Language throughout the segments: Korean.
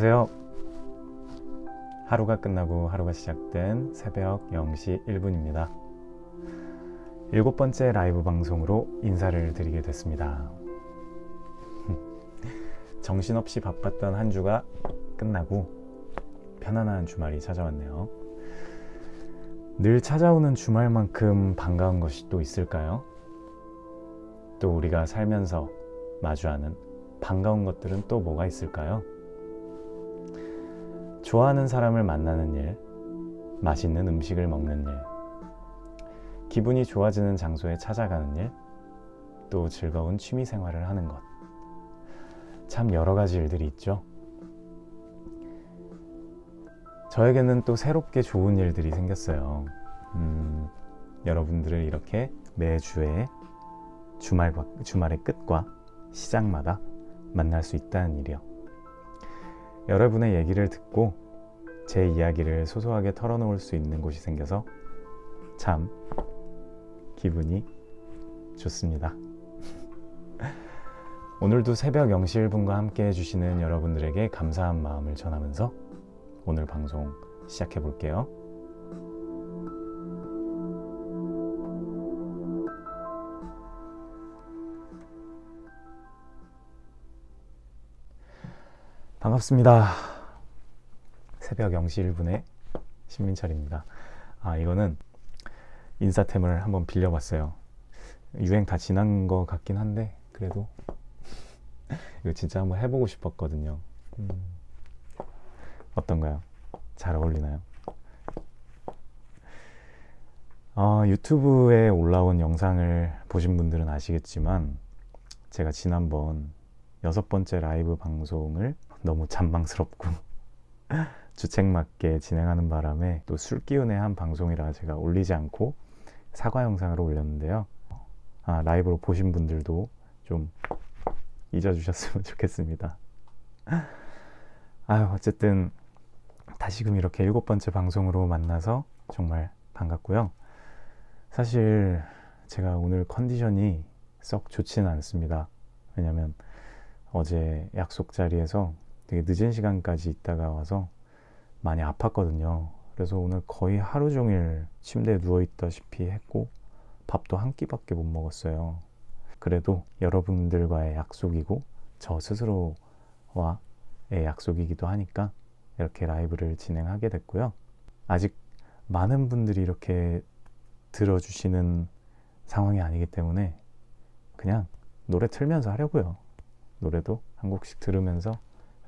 안녕하세요. 하루가 끝나고 하루가 시작된 새벽 0시 1분입니다. 일곱 번째 라이브 방송으로 인사를 드리게 됐습니다. 정신없이 바빴던 한 주가 끝나고 편안한 주말이 찾아왔네요. 늘 찾아오는 주말만큼 반가운 것이 또 있을까요? 또 우리가 살면서 마주하는 반가운 것들은 또 뭐가 있을까요? 좋아하는 사람을 만나는 일, 맛있는 음식을 먹는 일, 기분이 좋아지는 장소에 찾아가는 일, 또 즐거운 취미 생활을 하는 것. 참 여러 가지 일들이 있죠. 저에게는 또 새롭게 좋은 일들이 생겼어요. 음, 여러분들을 이렇게 매주에 주말, 주말의 끝과 시작마다 만날 수 있다는 일이요. 여러분의 얘기를 듣고 제 이야기를 소소하게 털어놓을 수 있는 곳이 생겨서 참 기분이 좋습니다. 오늘도 새벽 0시 1분과 함께 해주시는 여러분들에게 감사한 마음을 전하면서 오늘 방송 시작해 볼게요. 반갑습니다. 새벽 0시 1분에 신민철입니다. 아, 이거는 인사템을 한번 빌려봤어요. 유행 다 지난 것 같긴 한데, 그래도 이거 진짜 한번 해보고 싶었거든요. 음, 어떤가요? 잘 어울리나요? 어, 유튜브에 올라온 영상을 보신 분들은 아시겠지만, 제가 지난번 여섯 번째 라이브 방송을 너무 잔망스럽고 주책맞게 진행하는 바람에 또 술 기운의 한 방송이라 제가 올리지 않고 사과 영상을 올렸는데요. 아, 라이브로 보신 분들도 좀 잊어주셨으면 좋겠습니다. 아유, 어쨌든 다시금 이렇게 일곱 번째 방송으로 만나서 정말 반갑고요. 사실 제가 오늘 컨디션이 썩 좋지는 않습니다. 왜냐면 어제 약속 자리에서 되게 늦은 시간까지 있다가 와서 많이 아팠거든요. 그래서 오늘 거의 하루 종일 침대에 누워 있다시피 했고 밥도 한 끼밖에 못 먹었어요. 그래도 여러분들과의 약속이고 저 스스로와의 약속이기도 하니까 이렇게 라이브를 진행하게 됐고요. 아직 많은 분들이 이렇게 들어주시는 상황이 아니기 때문에 그냥 노래 틀면서 하려고요. 노래도 한 곡씩 들으면서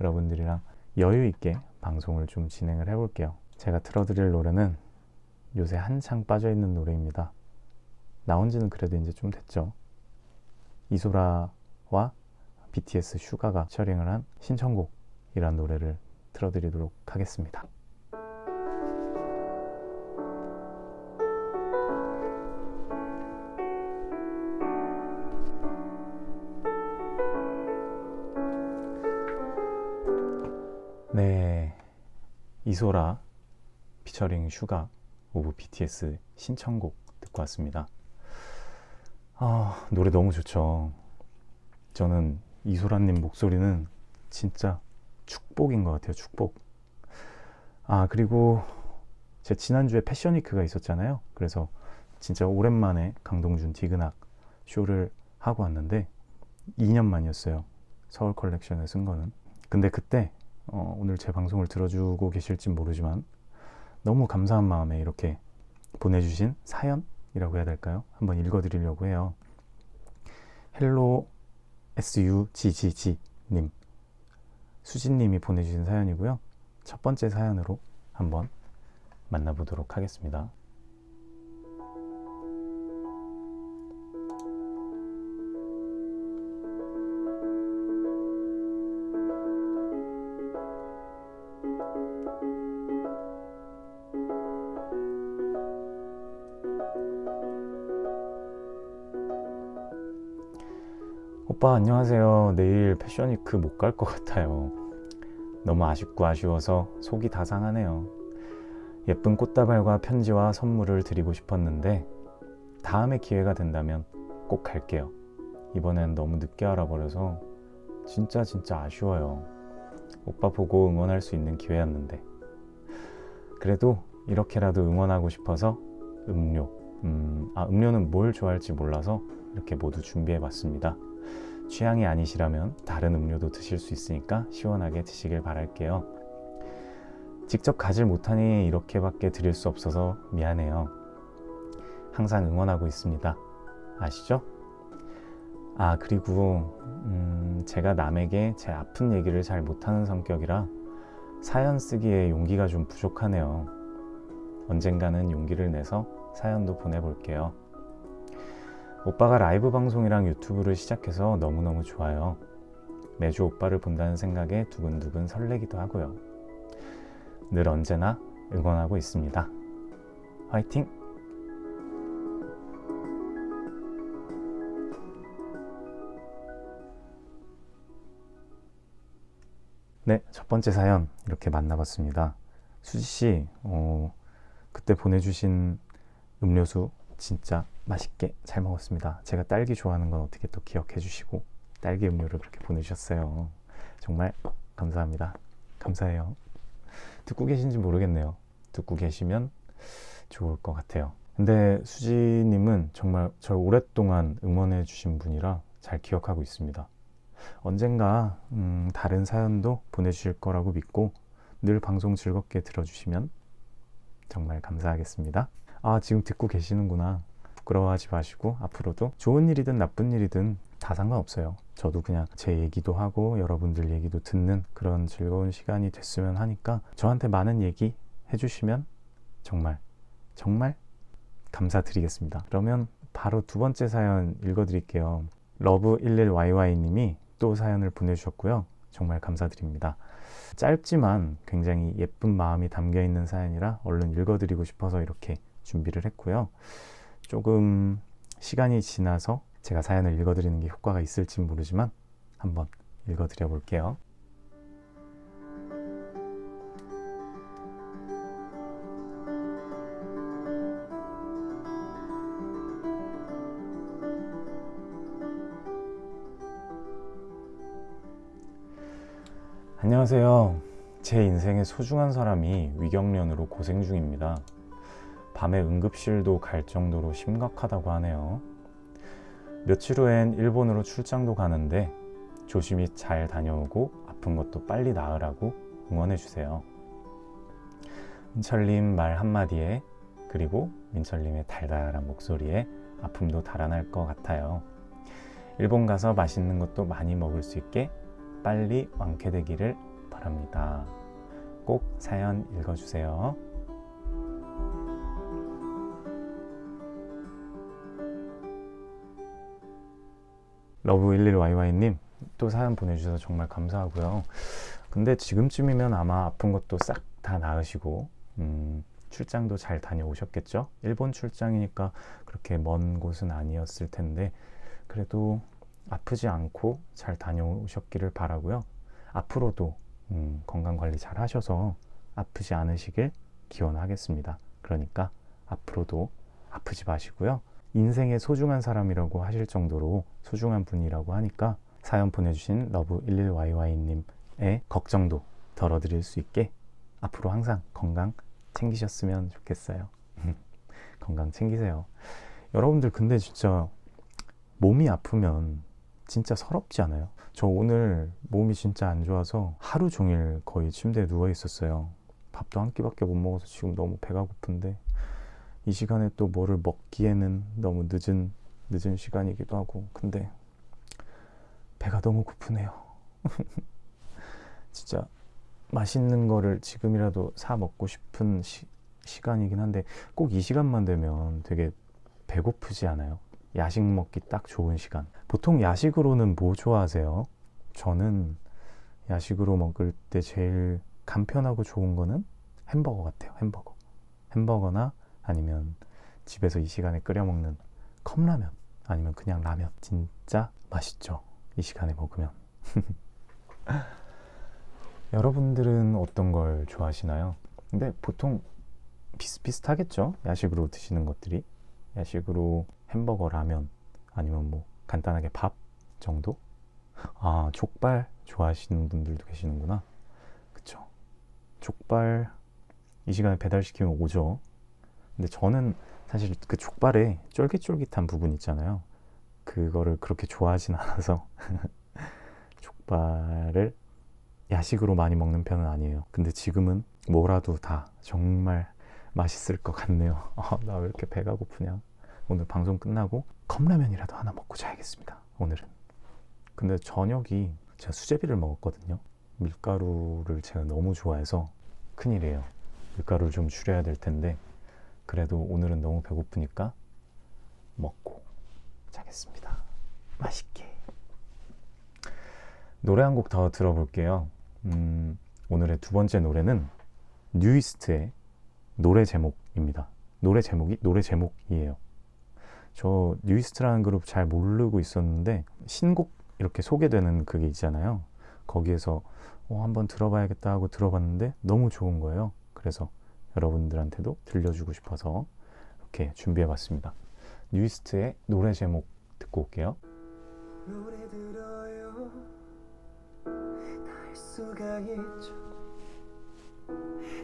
여러분들이랑 여유 있게 방송을 좀 진행을 해볼게요. 제가 틀어드릴 노래는 요새 한창 빠져있는 노래입니다. 나온 지는 그래도 이제 좀 됐죠. 이소라와 BTS 슈가가 셔링을 한 신청곡이란 노래를 틀어드리도록 하겠습니다. 네, 이소라 피처링 슈가 of BTS 신청곡 듣고 왔습니다. 아, 노래 너무 좋죠. 저는 이소라님 목소리는 진짜 축복인 것 같아요. 축복. 아, 그리고 제 지난주에 패션위크가 있었잖아요. 그래서 진짜 오랜만에 강동준 디그낙 쇼를 하고 왔는데 2년 만이었어요. 서울 컬렉션에 선 거는. 근데 그때 어, 오늘 제 방송을 들어주고 계실지 모르지만 너무 감사한 마음에 이렇게 보내주신 사연이라고 해야 될까요? 한번 읽어드리려고 해요. hello SUGGG 님 수진님이 보내주신 사연이고요. 첫 번째 사연으로 한번 만나보도록 하겠습니다. 오빠 안녕하세요. 내일 패션위크 못 갈 것 같아요. 너무 아쉽고 아쉬워서 속이 다 상하네요. 예쁜 꽃다발과 편지와 선물을 드리고 싶었는데 다음에 기회가 된다면 꼭 갈게요. 이번엔 너무 늦게 알아버려서 진짜 진짜 아쉬워요. 오빠 보고 응원할 수 있는 기회였는데 그래도 이렇게라도 응원하고 싶어서 음료 음, 아 음료는 뭘 좋아할지 몰라서 이렇게 모두 준비해 봤습니다 취향이 아니시라면 다른 음료도 드실 수 있으니까 시원하게 드시길 바랄게요 직접 가질 못하니 이렇게밖에 드릴 수 없어서 미안해요 항상 응원하고 있습니다 아시죠? 아 그리고 음, 제가 남에게 제 아픈 얘기를 잘 못하는 성격이라 사연 쓰기에 용기가 좀 부족하네요. 언젠가는 용기를 내서 사연도 보내볼게요. 오빠가 라이브 방송이랑 유튜브를 시작해서 너무너무 좋아요. 매주 오빠를 본다는 생각에 두근두근 설레기도 하고요. 늘 언제나 응원하고 있습니다. 화이팅! 네, 첫 번째 사연 이렇게 만나봤습니다. 수지 씨, 어, 그때 보내주신 음료수 진짜 맛있게 잘 먹었습니다. 제가 딸기 좋아하는 건 어떻게 또 기억해 주시고 딸기 음료를 그렇게 보내주셨어요. 정말 감사합니다. 감사해요. 듣고 계신지 모르겠네요. 듣고 계시면 좋을 것 같아요. 근데 수지님은 정말 저를 오랫동안 응원해 주신 분이라 잘 기억하고 있습니다. 언젠가 음, 다른 사연도 보내주실 거라고 믿고 늘 방송 즐겁게 들어주시면 정말 감사하겠습니다. 아 지금 듣고 계시는구나. 부끄러워하지 마시고 앞으로도 좋은 일이든 나쁜 일이든 다 상관없어요. 저도 그냥 제 얘기도 하고 여러분들 얘기도 듣는 그런 즐거운 시간이 됐으면 하니까 저한테 많은 얘기 해주시면 정말 정말 감사드리겠습니다. 그러면 바로 두 번째 사연 읽어드릴게요. 러브11YY님이 또 사연을 보내주셨고요. 정말 감사드립니다. 짧지만 굉장히 예쁜 마음이 담겨 있는 사연이라 얼른 읽어드리고 싶어서 이렇게 준비를 했고요. 조금 시간이 지나서 제가 사연을 읽어드리는 게 효과가 있을지 모르지만 한번 읽어드려 볼게요. 안녕하세요. 제 인생의 소중한 사람이 위경련으로 고생 중입니다. 밤에 응급실도 갈 정도로 심각하다고 하네요. 며칠 후엔 일본으로 출장도 가는데 조심히 잘 다녀오고 아픈 것도 빨리 나으라고 응원해 주세요. 민철님 말 한마디에 그리고 민철님의 달달한 목소리에 아픔도 달아날 것 같아요. 일본 가서 맛있는 것도 많이 먹을 수 있게 빨리 완쾌되기를 바랍니다. 꼭 사연 읽어주세요. 러브11YY님 또 사연 보내주셔서 정말 감사하고요. 근데 지금쯤이면 아마 아픈 것도 싹 다 나으시고 음, 출장도 잘 다녀오셨겠죠? 일본 출장이니까 그렇게 먼 곳은 아니었을 텐데 그래도 아프지 않고 잘 다녀오셨기를 바라고요. 앞으로도 음, 건강 관리 잘 하셔서 아프지 않으시길 기원하겠습니다. 그러니까 앞으로도 아프지 마시고요. 인생의 소중한 사람이라고 하실 정도로 소중한 분이라고 하니까 사연 보내주신 love11YY님의 걱정도 덜어드릴 수 있게 앞으로 항상 건강 챙기셨으면 좋겠어요. 건강 챙기세요. 여러분들 근데 진짜 몸이 아프면 진짜 서럽지 않아요? 저 오늘 몸이 진짜 안 좋아서 하루 종일 거의 침대에 누워 있었어요. 밥도 한 끼밖에 못 먹어서 지금 너무 배가 고픈데 이 시간에 또 뭐를 먹기에는 너무 늦은 늦은 시간이기도 하고 근데 배가 너무 고프네요. 진짜 맛있는 거를 지금이라도 사 먹고 싶은 시, 시간이긴 한데 꼭 이 시간만 되면 되게 배고프지 않아요? 야식 먹기 딱 좋은 시간. 보통 야식으로는 뭐 좋아하세요? 저는 야식으로 먹을 때 제일 간편하고 좋은 거는 햄버거 같아요. 햄버거. 햄버거나 아니면 집에서 이 시간에 끓여 먹는 컵라면 아니면 그냥 라면. 진짜 맛있죠. 이 시간에 먹으면. 여러분들은 어떤 걸 좋아하시나요? 근데 보통 비슷비슷하겠죠? 야식으로 드시는 것들이. 야식으로 햄버거, 라면 아니면 뭐 간단하게 밥 정도? 아 족발 좋아하시는 분들도 계시는구나 족발 이 시간에 배달시키면 오죠. 근데 저는 사실 그 족발에 쫄깃쫄깃한 부분 있잖아요. 그거를 그렇게 좋아하진 않아서 족발을 야식으로 많이 먹는 편은 아니에요. 근데 지금은 뭐라도 다 정말 맛있을 것 같네요. 아, 나왜 이렇게 배가 고프냐. 오늘 방송 끝나고 컵라면이라도 하나 먹고 자야겠습니다. 오늘은. 근데 저녁이 제가 수제비를 먹었거든요. 밀가루를 제가 너무 좋아해서 큰일이에요. 밀가루를 좀 줄여야 될 텐데 그래도 오늘은 너무 배고프니까 먹고 자겠습니다. 맛있게. 노래 한 곡 더 들어볼게요. 음, 오늘의 두 번째 노래는 뉴이스트의 노래 제목입니다. 노래 제목이 노래 제목이에요. 저 뉴이스트라는 그룹 잘 모르고 있었는데 신곡 이렇게 소개되는 그게 있잖아요. 거기에서 어, 한번 들어봐야겠다 하고 들어봤는데 너무 좋은 거예요. 그래서 여러분들한테도 들려주고 싶어서 이렇게 준비해봤습니다. 뉴이스트의 노래 제목 듣고 올게요.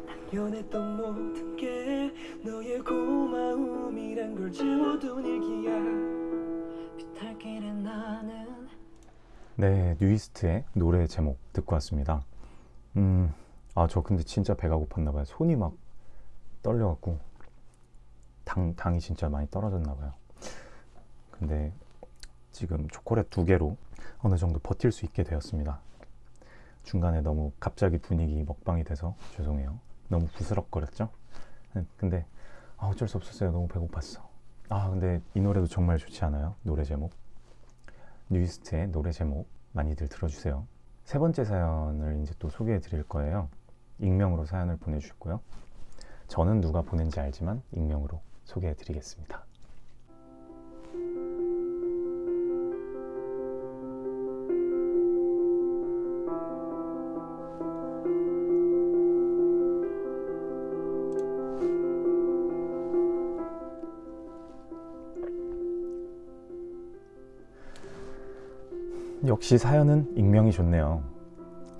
당연했던 모든 게 너의 고마움이란 걸 지워둔 일기야 비탈 길에 나는 네, 뉴이스트의 노래 제목 듣고 왔습니다. 음, 아, 저 근데 진짜 배가 고팠나 봐요. 손이 막 떨려갖고 당, 당이 진짜 많이 떨어졌나 봐요. 근데 지금 초콜릿 두 개로 어느 정도 버틸 수 있게 되었습니다. 중간에 너무 갑자기 분위기 먹방이 돼서 죄송해요. 너무 부스럭거렸죠? 네, 근데 아, 어쩔 수 없었어요. 너무 배고팠어. 아, 근데 이 노래도 정말 좋지 않아요? 노래 제목. 뉴이스트의 노래 제목 많이들 들어주세요. 세 번째 사연을 이제 또 소개해 드릴 거예요. 익명으로 사연을 보내주셨고요. 저는 누가 보낸지 알지만 익명으로 소개해 드리겠습니다. 역시 사연은 익명이 좋네요.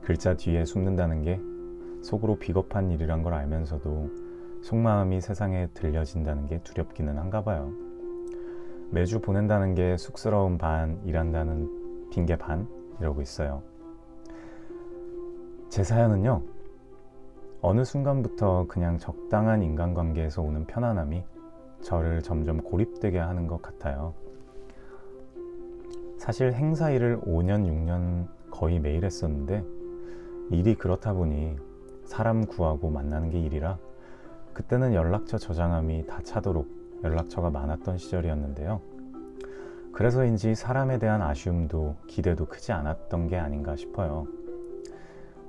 글자 뒤에 숨는다는 게 속으로 비겁한 일이란 걸 알면서도 속마음이 세상에 들려진다는 게 두렵기는 한가 봐요. 매주 보낸다는 게 쑥스러운 반, 일한다는 핑계 반 이러고 있어요. 제 사연은요. 어느 순간부터 그냥 적당한 인간관계에서 오는 편안함이 저를 점점 고립되게 하는 것 같아요. 사실 행사 일을 5년, 6년 거의 매일 했었는데 일이 그렇다 보니 사람 구하고 만나는 게 일이라 그때는 연락처 저장함이 다 차도록 연락처가 많았던 시절이었는데요. 그래서인지 사람에 대한 아쉬움도 기대도 크지 않았던 게 아닌가 싶어요.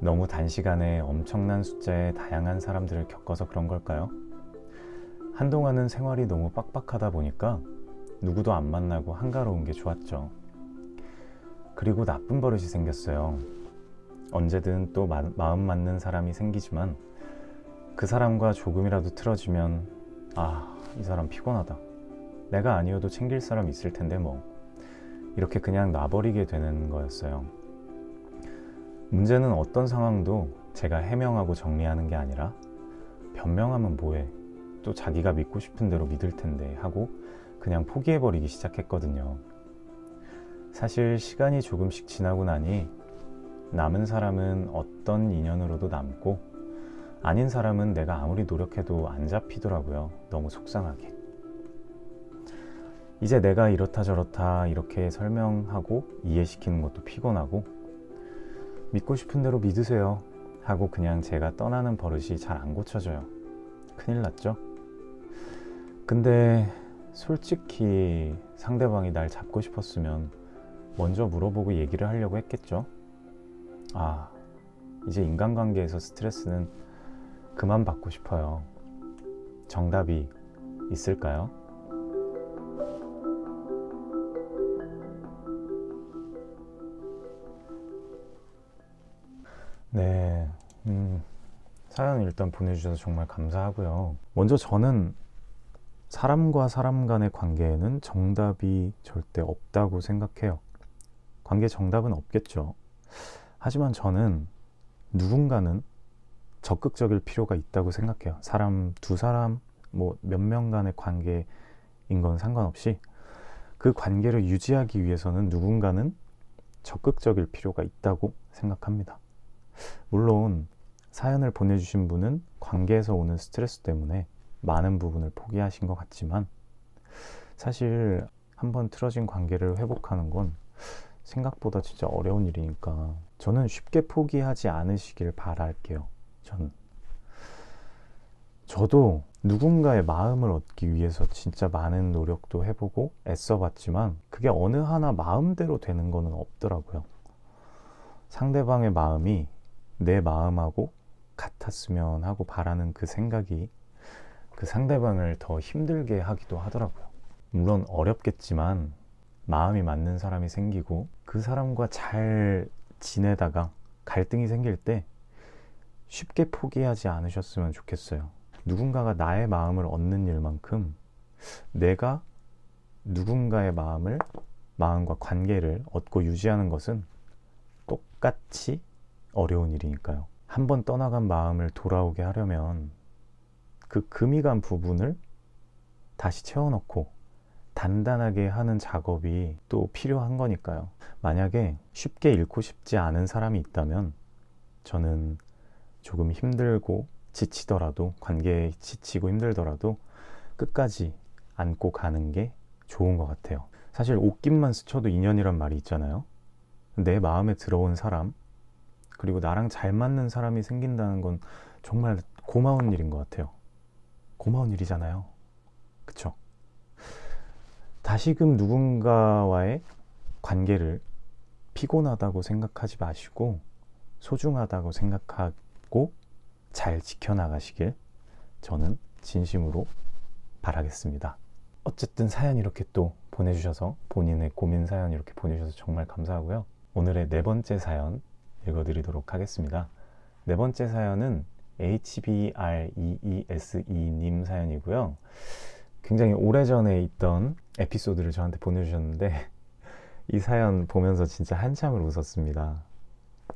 너무 단시간에 엄청난 숫자의 다양한 사람들을 겪어서 그런 걸까요? 한동안은 생활이 너무 빡빡하다 보니까 누구도 안 만나고 한가로운 게 좋았죠. 그리고 나쁜 버릇이 생겼어요. 언제든 또 마, 마음 맞는 사람이 생기지만 그 사람과 조금이라도 틀어지면 아, 이 사람 피곤하다. 내가 아니어도 챙길 사람 있을 텐데 뭐. 이렇게 그냥 놔버리게 되는 거였어요. 문제는 어떤 상황도 제가 해명하고 정리하는 게 아니라 변명하면 뭐해. 또 자기가 믿고 싶은 대로 믿을 텐데 하고 그냥 포기해버리기 시작했거든요. 사실 시간이 조금씩 지나고 나니 남은 사람은 어떤 인연으로도 남고 아닌 사람은 내가 아무리 노력해도 안 잡히더라고요. 너무 속상하게. 이제 내가 이렇다 저렇다 이렇게 설명하고 이해시키는 것도 피곤하고 믿고 싶은 대로 믿으세요 하고 그냥 제가 떠나는 버릇이 잘 안 고쳐져요. 큰일 났죠? 근데 솔직히 상대방이 날 잡고 싶었으면 먼저 물어보고 얘기를 하려고 했겠죠? 아, 이제 인간관계에서 스트레스는 그만 받고 싶어요. 정답이 있을까요? 네, 음, 사연 일단 보내주셔서 정말 감사하고요. 먼저 저는 사람과 사람 간의 관계에는 정답이 절대 없다고 생각해요. 관계 정답은 없겠죠. 하지만 저는 누군가는 적극적일 필요가 있다고 생각해요. 사람 두 사람 뭐 몇 명 간의 관계인 건 상관없이 그 관계를 유지하기 위해서는 누군가는 적극적일 필요가 있다고 생각합니다. 물론 사연을 보내주신 분은 관계에서 오는 스트레스 때문에 많은 부분을 포기하신 것 같지만 사실 한번 틀어진 관계를 회복하는 건 생각보다 진짜 어려운 일이니까 저는 쉽게 포기하지 않으시길 바랄게요. 저는 저도 누군가의 마음을 얻기 위해서 진짜 많은 노력도 해보고 애써봤지만 그게 어느 하나 마음대로 되는 거는 없더라고요. 상대방의 마음이 내 마음하고 같았으면 하고 바라는 그 생각이 그 상대방을 더 힘들게 하기도 하더라고요. 물론 어렵겠지만 마음이 맞는 사람이 생기고 그 사람과 잘 지내다가 갈등이 생길 때 쉽게 포기하지 않으셨으면 좋겠어요. 누군가가 나의 마음을 얻는 일만큼 내가 누군가의 마음을 마음과 관계를 얻고 유지하는 것은 똑같이 어려운 일이니까요. 한 번 떠나간 마음을 돌아오게 하려면 그 금이 간 부분을 다시 채워넣고 단단하게 하는 작업이 또 필요한 거니까요. 만약에 쉽게 잃고 싶지 않은 사람이 있다면 저는 조금 힘들고 지치더라도 관계에 지치고 힘들더라도 끝까지 안고 가는 게 좋은 것 같아요. 사실 옷깃만 스쳐도 인연이란 말이 있잖아요. 내 마음에 들어온 사람 그리고 나랑 잘 맞는 사람이 생긴다는 건 정말 고마운 일인 것 같아요. 고마운 일이잖아요. 그쵸? 다시금 누군가와의 관계를 피곤하다고 생각하지 마시고 소중하다고 생각하 고잘 지켜나가시길 저는 진심으로 바라겠습니다. 어쨌든 사연 이렇게 또 보내주셔서 본인의 고민 사연 이렇게 보내주셔서 정말 감사하고요. 오늘의 네 번째 사연 읽어드리도록 하겠습니다. 네 번째 사연은 HBREESE님 사연이고요. 굉장히 오래전에 있던 에피소드를 저한테 보내주셨는데 이 사연 보면서 진짜 한참을 웃었습니다.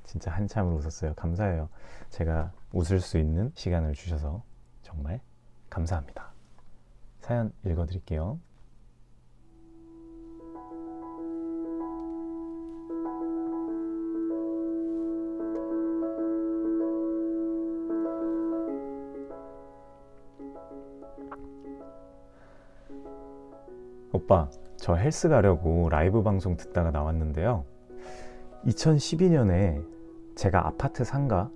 진짜 한참을 웃었어요. 감사해요. 제가 웃을 수 있는 시간을 주셔서 정말 감사합니다. 사연 읽어드릴게요. 오빠, 저 헬스 가려고 라이브 방송 듣다가 나왔는데요. 2012년에 제가 아파트 상가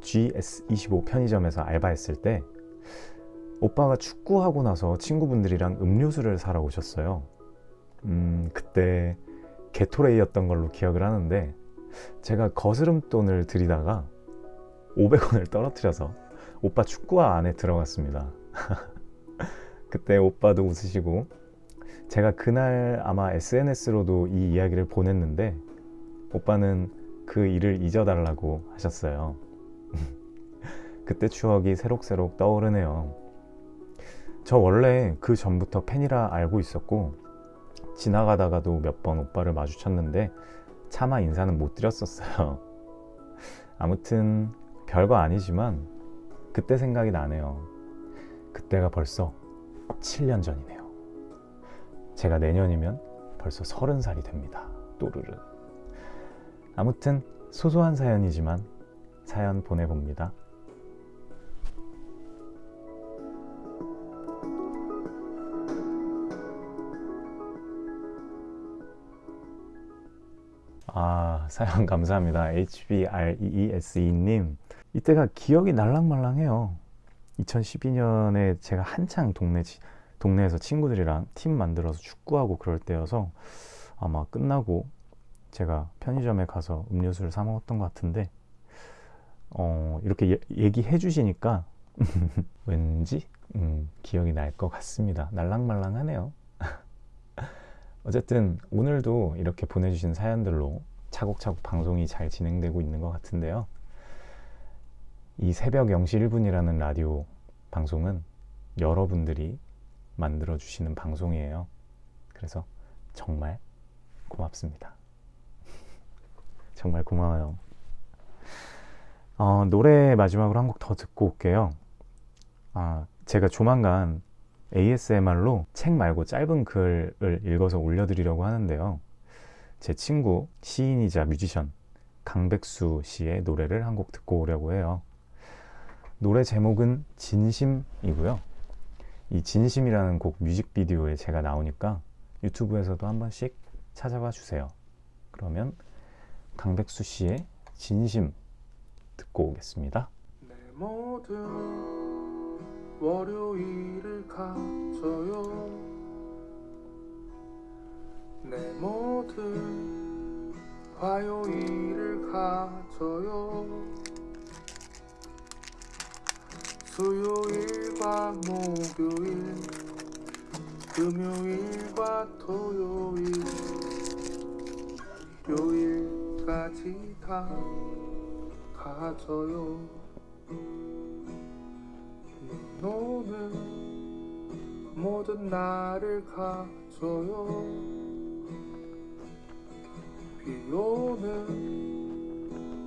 GS25 편의점에서 알바했을 때 오빠가 축구하고 나서 친구분들이랑 음료수를 사러 오셨어요. 음, 그때 게토레이였던 걸로 기억을 하는데 제가 거스름돈을 들이다가 500원을 떨어뜨려서 오빠 축구화 안에 들어갔습니다. 그때 오빠도 웃으시고 제가 그날 아마 SNS로도 이 이야기를 보냈는데 오빠는 그 일을 잊어달라고 하셨어요. 그때 추억이 새록새록 떠오르네요. 저 원래 그 전부터 팬이라 알고 있었고 지나가다가도 몇 번 오빠를 마주쳤는데 차마 인사는 못 드렸었어요. 아무튼 별거 아니지만 그때 생각이 나네요. 그때가 벌써 7년 전이네요. 제가 내년이면 벌써 서른 살이 됩니다. 또르르. 아무튼 소소한 사연이지만 사연 보내봅니다. 아, 사연 감사합니다. HBREESE님. 이때가 기억이 날랑말랑해요. 2012년에 제가 한창 동네, 동네에서 친구들이랑 팀 만들어서 축구하고 그럴 때여서 아마 끝나고 제가 편의점에 가서 음료수를 사 먹었던 것 같은데 어, 이렇게 예, 얘기해 주시니까 왠지 음, 기억이 날 것 같습니다. 날랑말랑하네요. 어쨌든 오늘도 이렇게 보내주신 사연들로 차곡차곡 방송이 잘 진행되고 있는 것 같은데요. 이 새벽 0시 1분이라는 라디오 방송은 여러분들이 만들어 주시는 방송이에요. 그래서 정말 고맙습니다. 정말 고마워요. 어, 노래 마지막으로 한 곡 더 듣고 올게요. 아, 제가 조만간 ASMR로 책 말고 짧은 글을 읽어서 올려드리려고 하는데요. 제 친구, 시인이자 뮤지션 강백수 씨의 노래를 한 곡 듣고 오려고 해요. 노래 제목은 진심이고요. 이 진심이라는 곡 뮤직비디오에 제가 나오니까 유튜브에서도 한 번씩 찾아봐 주세요. 그러면 강백수 씨의 진심 듣고 오겠습니다. 월요일을 가져요 내 모든 화요일을 가져요 수요일과 목요일 금요일과 토요일 요일 까지 다 가져요. 너는 모든 나를 가져요. 비 오는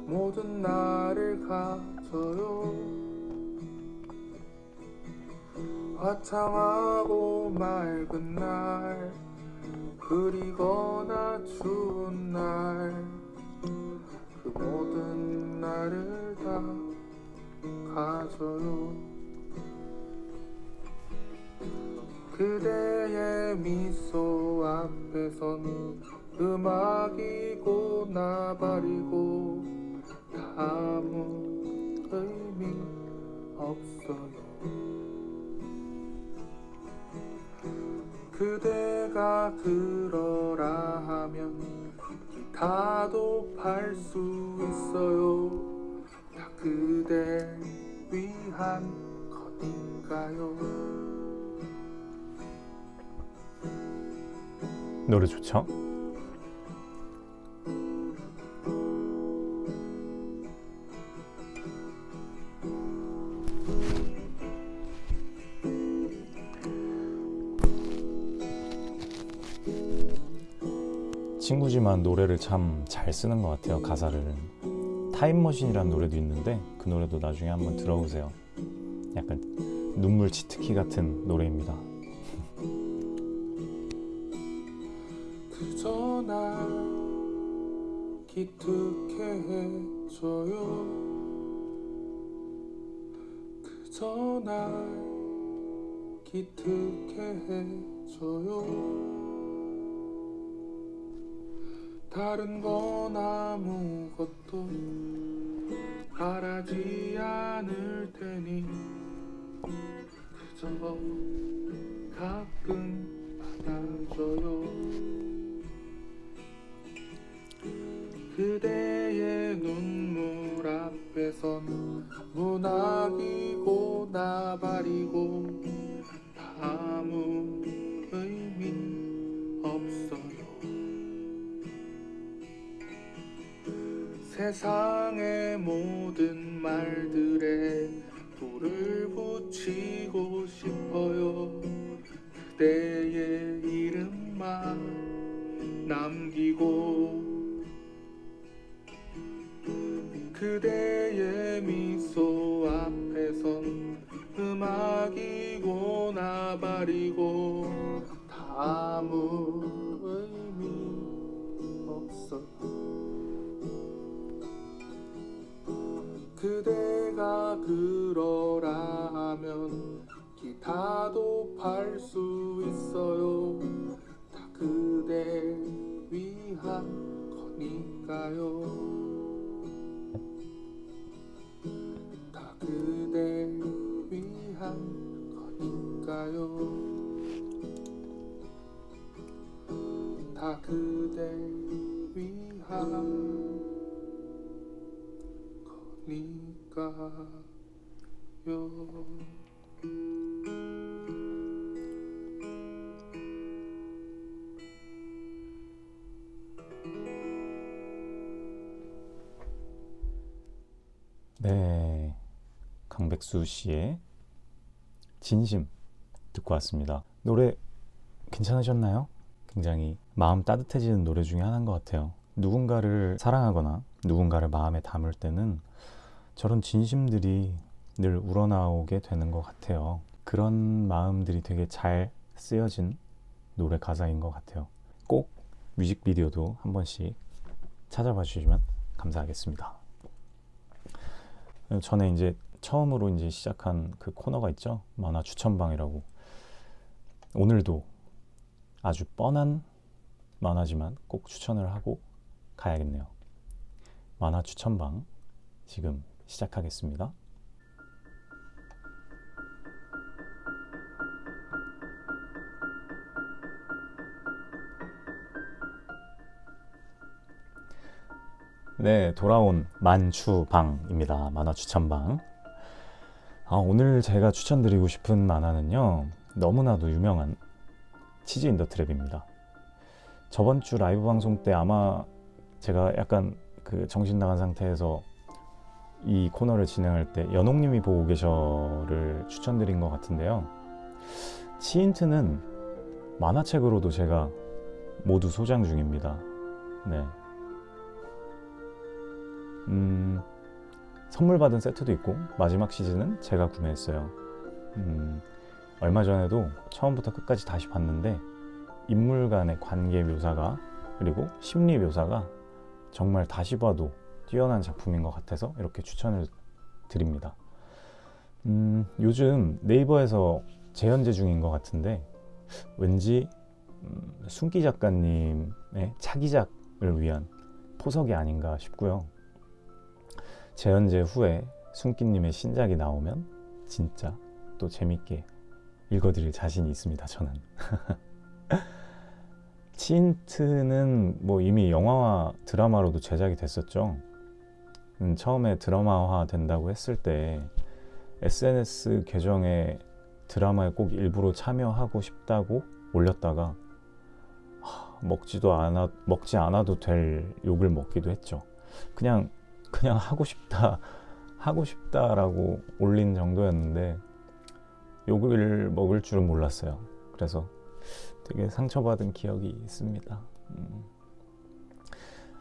모든 나를 가져요. 화창하고 맑은 날 흐리거나 추운 날. 그 모든 나를 다 가져요. 그대의 미소 앞에선 음악이고 나발이고 아무 의미 없어요. 그대가 그러라 하면 기타도 팔수 있어요 다 그대 위한 거니까요 노래 좋죠? 친구지만 노래를 참 잘 쓰는 것 같아요 가사를. 타임머신이라는 노래도 있는데 그 노래도 나중에 한번 들어보세요. 약간 눈물 치트키 같은 노래입니다. 그저 날 기특해 해줘요. 그저 날 기특해 해줘요 다른 건 아무것도 바라지 않을 테니 그저 가끔 받아줘요. 그대의 눈물 앞에선 문학이고 나발이고 세상의 모든 말들에 불을 붙이고 싶어요. 그대의 이름만 남기고 그대의 미소 앞에선 음악이고 나발이고 다 아무 그대가 그러라 하면 기타도 팔 수 있어요. 다 그대 위한 거니까요. 다 그대 위한 거니까요. 다 그대 위한 거 니까요 네, 강백수 씨의 진심 듣고 왔습니다. 노래 괜찮으셨나요? 굉장히 마음 따뜻해지는 노래 중에 하나인 것 같아요. 누군가를 사랑하거나 누군가를 마음에 담을 때는 저런 진심들이 늘 우러나오게 되는 것 같아요. 그런 마음들이 되게 잘 쓰여진 노래 가사인 것 같아요. 꼭 뮤직비디오도 한 번씩 찾아봐 주시면 감사하겠습니다. 전에 이제 처음으로 이제 시작한 그 코너가 있죠. 만화 추천방이라고. 오늘도 아주 뻔한 만화지만 꼭 추천을 하고 가야겠네요. 만화 추천방 지금 시작하겠습니다. 네, 돌아온 만추방입니다. 만화 추천방. 아, 오늘 제가 추천드리고 싶은 만화는요, 너무나도 유명한 치즈 인더 트랩입니다. 저번 주 라이브 방송 때 아마 제가 약간 그 정신 나간 상태에서 이 코너를 진행할 때 연옥님이 보고 계셔를 추천드린 것 같은데요. 치인트는 만화책으로도 제가 모두 소장 중입니다. 네. 음, 선물 받은 세트도 있고 마지막 시즌은 제가 구매했어요. 음, 얼마 전에도 처음부터 끝까지 다시 봤는데 인물 간의 관계 묘사가 그리고 심리 묘사가 정말 다시 봐도 뛰어난 작품인 것 같아서 이렇게 추천을 드립니다. 음, 요즘 네이버에서 재현재 중인 것 같은데 왠지 음, 순기 작가님의 차기작을 위한 포석이 아닌가 싶고요. 재현재 후에 순기님의 신작이 나오면 진짜 또 재밌게 읽어드릴 자신이 있습니다. 저는. 치인트는 뭐 이미 영화와 드라마로도 제작이 됐었죠. 음, 처음에 드라마화 된다고 했을 때 SNS 계정에 드라마에 꼭 일부러 참여하고 싶다고 올렸다가 하, 먹지도 않아 먹지 않아도 될 욕을 먹기도 했죠. 그냥 그냥 하고 싶다 하고 싶다라고 올린 정도였는데 욕을 먹을 줄은 몰랐어요. 그래서 되게 상처받은 기억이 있습니다. 음.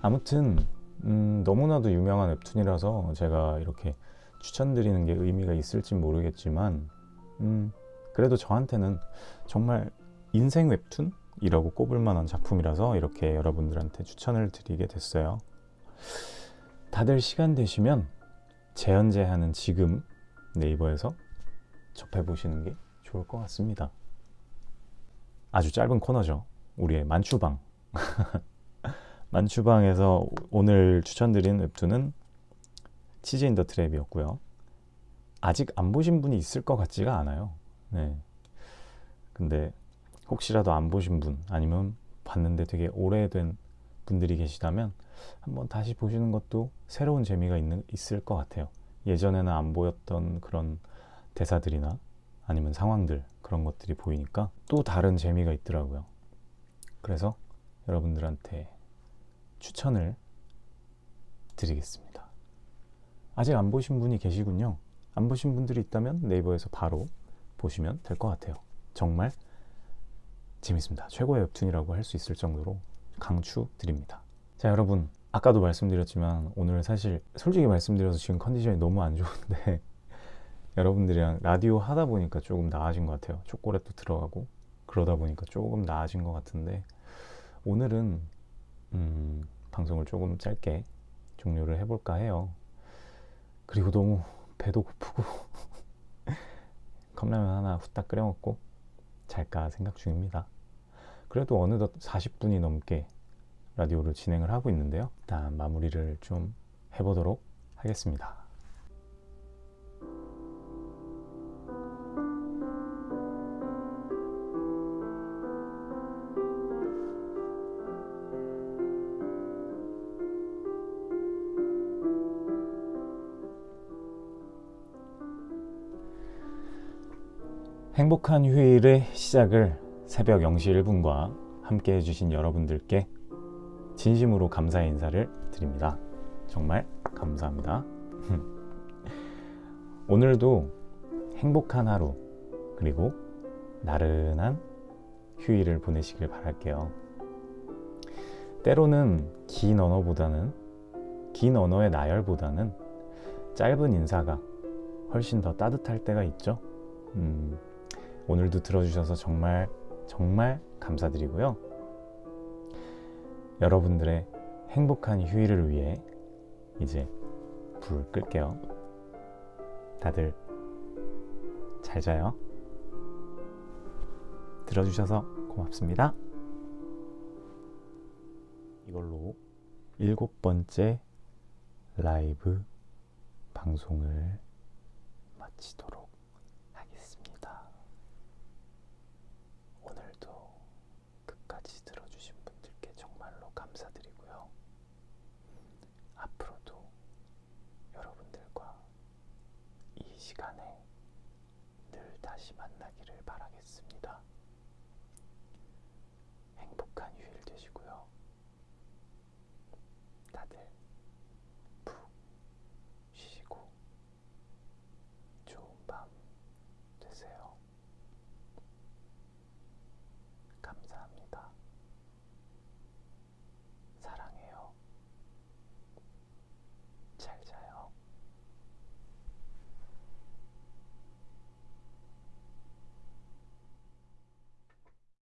아무튼 음, 너무나도 유명한 웹툰이라서 제가 이렇게 추천드리는 게 의미가 있을지 모르겠지만 음, 그래도 저한테는 정말 인생 웹툰이라고 꼽을 만한 작품이라서 이렇게 여러분들한테 추천을 드리게 됐어요. 다들 시간 되시면 재현재 하는 지금 네이버에서 접해보시는 게 좋을 것 같습니다. 아주 짧은 코너죠. 우리의 만추방. 만추방에서 오늘 추천드린 웹툰은 치즈 인더 트랩이었고요. 아직 안 보신 분이 있을 것 같지가 않아요. 네. 근데 혹시라도 안 보신 분 아니면 봤는데 되게 오래된 분들이 계시다면 한번 다시 보시는 것도 새로운 재미가 있는, 있을 것 같아요. 예전에는 안 보였던 그런 대사들이나 아니면 상황들 그런 것들이 보이니까 또 다른 재미가 있더라고요. 그래서 여러분들한테 추천을 드리겠습니다. 아직 안 보신 분이 계시군요. 안 보신 분들이 있다면 네이버에서 바로 보시면 될 것 같아요. 정말 재밌습니다. 최고의 웹툰이라고 할 수 있을 정도로 강추 드립니다. 자, 여러분. 아까도 말씀드렸지만 오늘 사실 솔직히 말씀드려서 지금 컨디션이 너무 안 좋은데 여러분들이랑 라디오 하다 보니까 조금 나아진 것 같아요. 초콜릿도 들어가고 그러다 보니까 조금 나아진 것 같은데 오늘은 음, 방송을 조금 짧게 종료를 해볼까 해요. 그리고 너무 배도 고프고 컵라면 하나 후딱 끓여 먹고 잘까 생각 중입니다. 그래도 어느덧 40분이 넘게 라디오를 진행을 하고 있는데요. 일단 마무리를 좀 해보도록 하겠습니다. 행복한 휴일의 시작을 새벽 0시 1분과 함께 해주신 여러분들께 진심으로 감사의 인사를 드립니다. 정말 감사합니다. 오늘도 행복한 하루 그리고 나른한 휴일을 보내시길 바랄게요. 때로는 긴 언어보다는 긴 언어의 나열보다는 짧은 인사가 훨씬 더 따뜻할 때가 있죠. 음, 오늘도 들어주셔서 정말 정말 감사드리고요. 여러분들의 행복한 휴일을 위해 이제 불 끌게요. 다들 잘 자요. 들어주셔서 고맙습니다. 이걸로 일곱 번째 라이브 방송을 마치도록